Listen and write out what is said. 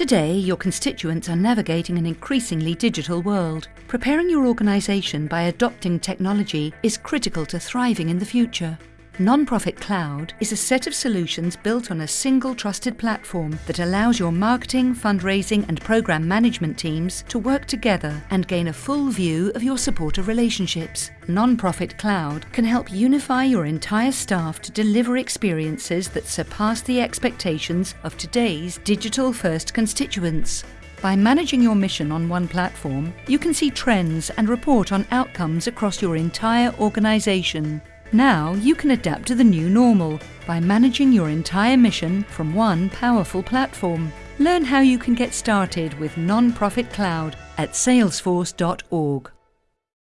Today, your constituents are navigating an increasingly digital world. Preparing your organisation by adopting technology is critical to thriving in the future. Nonprofit Cloud is a set of solutions built on a single trusted platform that allows your marketing, fundraising and program management teams to work together and gain a full view of your supporter relationships. Nonprofit Cloud can help unify your entire staff to deliver experiences that surpass the expectations of today's digital-first constituents. By managing your mission on one platform, you can see trends and report on outcomes across your entire organisation. Now you can adapt to the new normal by managing your entire mission from one powerful platform. Learn how you can get started with Nonprofit Cloud at salesforce.org.